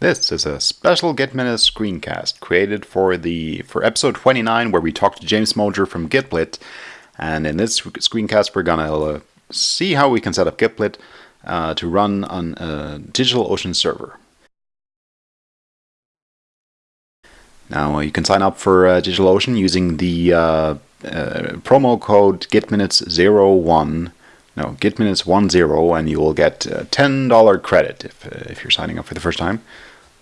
This is a special Git Minutes screencast created for the for episode 29 where we talked to James Moger from Gitblit and in this screencast we're gonna uh, see how we can set up Gitblit uh, to run on a DigitalOcean server. Now uh, you can sign up for uh, DigitalOcean using the uh, uh, promo code GitMinutes01 no, GitMinutes10 and you will get uh, $10 credit if, uh, if you're signing up for the first time.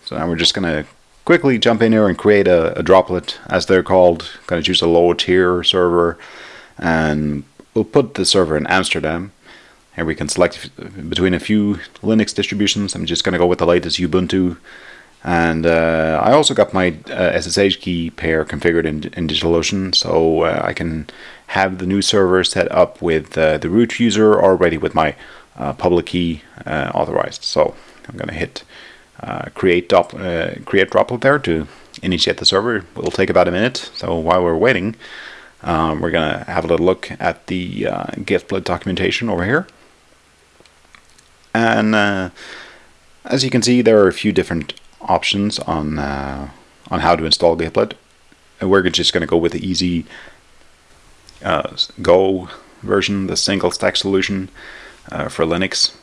So now we're just going to quickly jump in here and create a, a droplet, as they're called. Going to choose a low tier server, and we'll put the server in Amsterdam. Here we can select between a few Linux distributions. I'm just going to go with the latest Ubuntu. And uh, I also got my uh, SSH key pair configured in, in DigitalOcean, so uh, I can have the new server set up with uh, the root user already with my uh, public key uh, authorized. So I'm going to hit create, create droplet there to initiate the server. It'll take about a minute. So while we're waiting, um, we're going to have a little look at the uh, Gitblit documentation over here. And as you can see, there are a few different options on uh, on how to install Gitblit. And we're just going to go with the easy uh, Go version, the single stack solution for Linux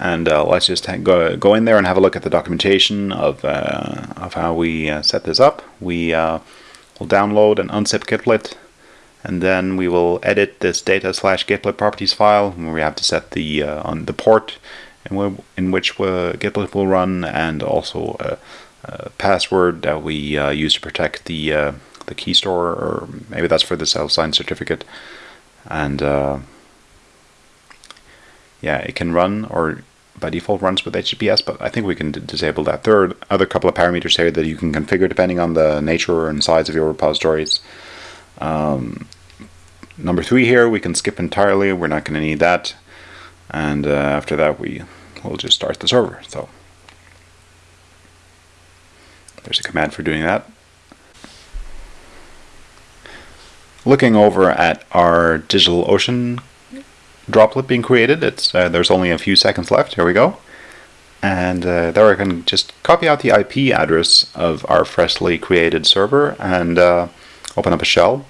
and uh, let's just go, go in there and have a look at the documentation of, uh, of how we uh, set this up. We uh, will download and unzip Gitblit and then we will edit this data slash Gitblit properties file where we have to set the uh, on the port in, in which uh, will run and also a, a password that we use to protect the the key store or maybe that's for the self-signed certificate and yeah, it can run or by default runs with HTTPS, but I think we can disable that. There are other couple of parameters here that you can configure depending on the nature and size of your repositories. Um, number three here, we can skip entirely. We're not going to need that. And uh, after that, we will just start the server. So there's a command for doing that. Looking over at our DigitalOcean droplet being created. It's uh, There's only a few seconds left. Here we go. And uh, there I can just copy out the IP address of our freshly created server and uh, open up a shell.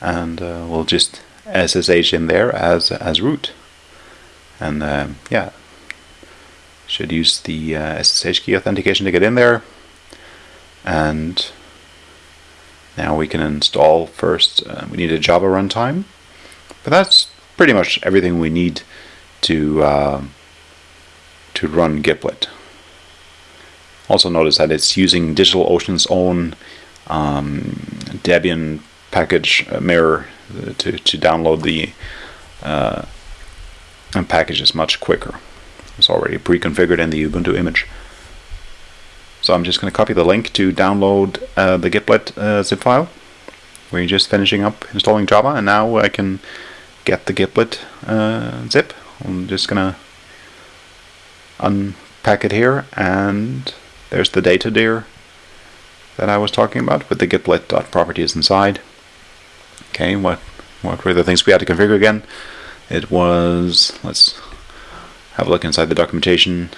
And uh, we'll just SSH in there as, as root. And uh, yeah, should use the SSH uh, key authentication to get in there. And now we can install first, we need a Java runtime. But that's pretty much everything we need to uh, to run Gitblit. Also notice that it's using DigitalOcean's own um, Debian package uh, mirror uh, to, to download the uh, package is much quicker. It's already pre-configured in the Ubuntu image. So I'm just going to copy the link to download uh, the Gitblit uh, zip file. We're just finishing up installing Java and now I can get the Gitblit uh, zip. I'm just gonna unpack it here and there's the data dir that I was talking about with the gitblit.properties inside. Okay, what what were the things we had to configure again? It was let's have a look inside the documentation.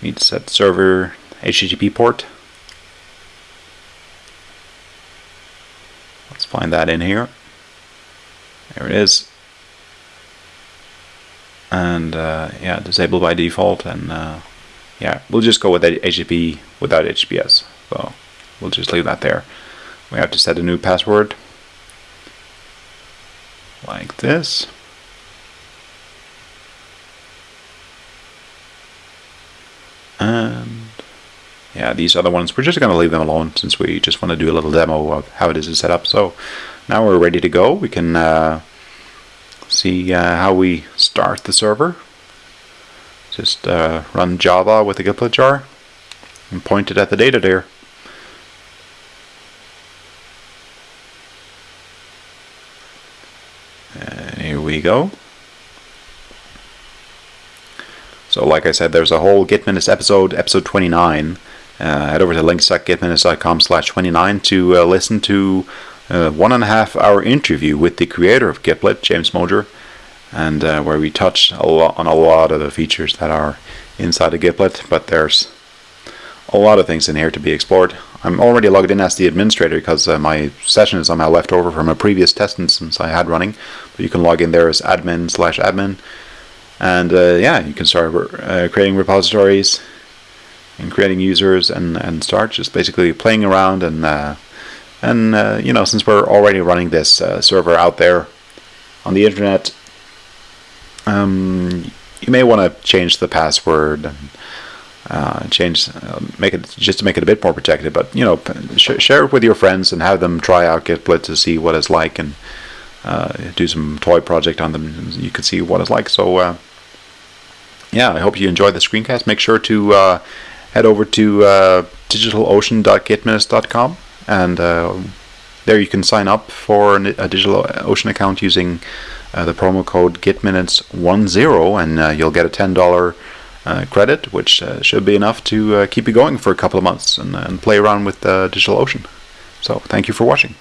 We need to set server HTTP port. Let's find that in here. There it is and uh, yeah disabled by default and uh, yeah we'll just go with HTTP without HTTPS so we'll just leave that there we have to set a new password like this and yeah these other ones we're just going to leave them alone since we just want to do a little demo of how it is set up so now we're ready to go we can uh, see uh, how we start the server. Just uh, run Java with the gitblit jar and point it at the data there. And here we go. So like I said, there's a whole Git Minutes episode, episode 29. Uh, head over to links.gitminutes.com slash 29 to uh, listen to a one and a half hour interview with the creator of Gitblit, James Moger, and uh, where we touch a lot on a lot of the features that are inside of Gitblit. But there's a lot of things in here to be explored. I'm already logged in as the administrator because uh, my session is somehow left over from a previous test instance I had running. But you can log in there as admin slash admin. And uh, yeah, you can start uh, creating repositories and creating users and, and start just basically playing around and uh, and uh, you know since we're already running this uh, server out there on the internet um, you may want to change the password and uh, change, uh, make it just to make it a bit more protected. But you know, sh share it with your friends and have them try out Gitblit to see what it's like and uh, do some toy project on them. you can see what it's like. So uh, yeah, I hope you enjoyed the screencast. Make sure to uh, head over to uh, digitalocean.gitminutes.com and there you can sign up for a DigitalOcean account using the promo code GitMinutes10 and you'll get a $10 uh, credit, which uh, should be enough to uh, keep you going for a couple of months and, and play around with DigitalOcean. So thank you for watching.